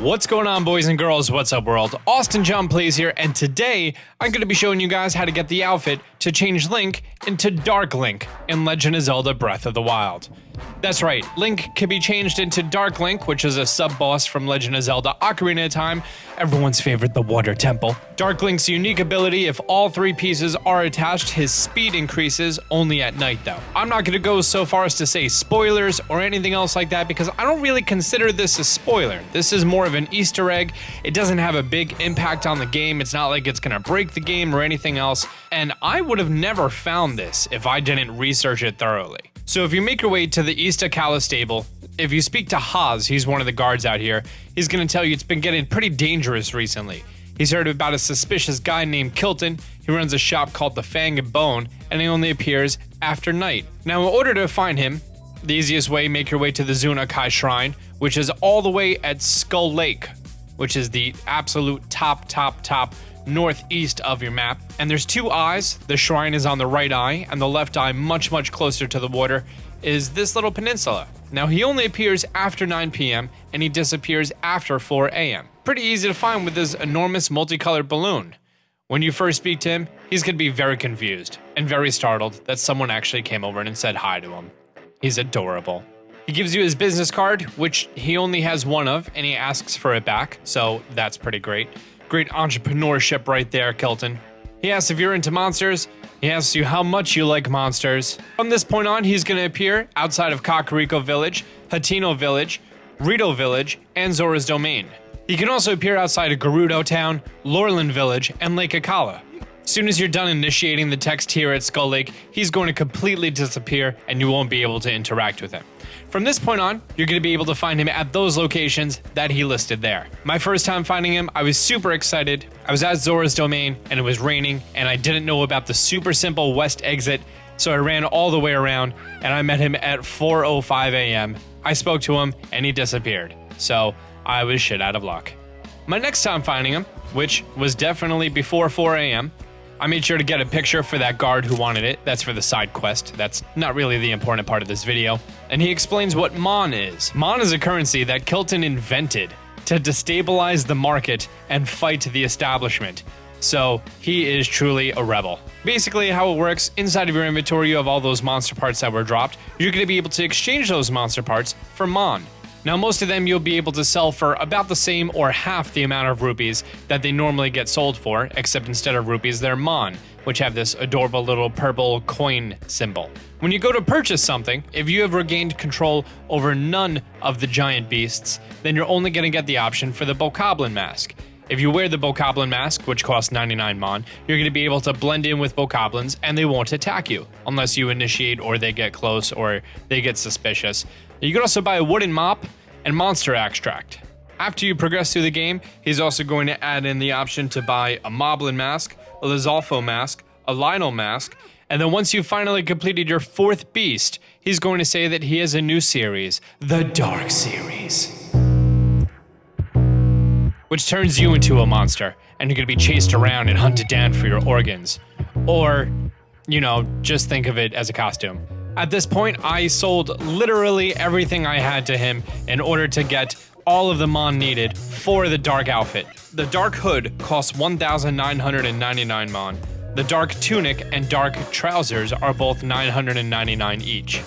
What's going on, boys and girls? What's up, world? Austin John Plays here, and today I'm going to be showing you guys how to get the outfit to change Link into Dark Link in Legend of Zelda Breath of the Wild. That's right, Link can be changed into Dark Link, which is a sub boss from Legend of Zelda Ocarina of Time, everyone's favorite, the Water Temple. Dark Link's unique ability if all three pieces are attached, his speed increases only at night, though. I'm not going to go so far as to say spoilers or anything else like that because I don't really consider this a spoiler. This is more of an Easter egg. It doesn't have a big impact on the game, it's not like it's going to break the game or anything else, and I would have never found this if I didn't research it thoroughly. So if you make your way to the East Akkala stable, if you speak to Haas, he's one of the guards out here, he's going to tell you it's been getting pretty dangerous recently. He's heard about a suspicious guy named Kilton. He runs a shop called the Fang and Bone, and he only appears after night. Now, in order to find him, the easiest way, make your way to the Zuna Kai Shrine, which is all the way at Skull Lake, which is the absolute top, top, top northeast of your map. And there's two eyes. The shrine is on the right eye, and the left eye, much, much closer to the water, is this little peninsula. Now, he only appears after 9 p.m., and he disappears after 4 a.m. Pretty easy to find with this enormous multicolored balloon. When you first speak to him, he's going to be very confused and very startled that someone actually came over and said hi to him. He's adorable. He gives you his business card, which he only has one of, and he asks for it back, so that's pretty great. Great entrepreneurship right there, Kilton. He asks if you're into monsters. He asks you how much you like monsters. From this point on, he's going to appear outside of Kakariko Village, Hateno Village, Rito Village, and Zora's Domain. He can also appear outside of Gerudo Town, Lurelin Village, and Lake Akkala. Soon as you're done initiating the text here at Skull Lake, he's going to completely disappear and you won't be able to interact with him. From this point on, you're going to be able to find him at those locations that he listed there. My first time finding him, I was super excited. I was at Zora's Domain and it was raining and I didn't know about the super simple west exit, so I ran all the way around and I met him at 4:05 a.m. I spoke to him and he disappeared. So, I was shit out of luck. My next time finding him, which was definitely before 4 a.m., I made sure to get a picture for that guard who wanted it. That's for the side quest. That's not really the important part of this video. And he explains what Mon is. Mon is a currency that Kilton invented to destabilize the market and fight the establishment. So he is truly a rebel. Basically, how it works inside of your inventory, you have all those monster parts that were dropped. You're going to be able to exchange those monster parts for Mon. Now, most of them you'll be able to sell for about the same or half the amount of rupees that they normally get sold for, except instead of rupees, they're Mon, which have this adorable little purple coin symbol. When you go to purchase something, if you have regained control over none of the giant beasts, then you're only going to get the option for the Bokoblin mask. If you wear the Bokoblin mask, which costs 99 Mon, you're going to be able to blend in with Bokoblins and they won't attack you unless you initiate or they get close or they get suspicious. You can also buy a wooden mop and monster extract. After you progress through the game, he's also going to add in the option to buy a Moblin mask, a Lizalfos mask, a Lynel mask, and then once you've finally completed your fourth beast, he's going to say that he has a new series, the Dark Series. Which turns you into a monster, and you're gonna be chased around and hunted down for your organs. Or, you know, just think of it as a costume. At this point, I sold literally everything I had to him in order to get all of the Mon needed for the dark outfit. The dark hood costs 1,999 Mon. The dark tunic and dark trousers are both 999 each.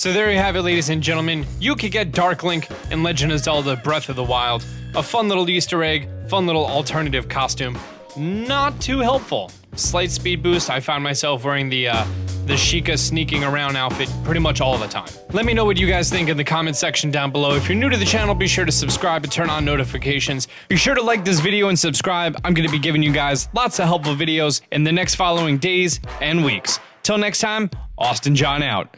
So there you have it, ladies and gentlemen. You could get Dark Link in Legend of Zelda Breath of the Wild. A fun little Easter egg, fun little alternative costume. Not too helpful. Slight speed boost. I found myself wearing the uh, the Sheikah sneaking around outfit pretty much all the time. Let me know what you guys think in the comment section down below. If you're new to the channel, be sure to subscribe and turn on notifications. Be sure to like this video and subscribe. I'm going to be giving you guys lots of helpful videos in the next following days and weeks. Till next time, Austin John out.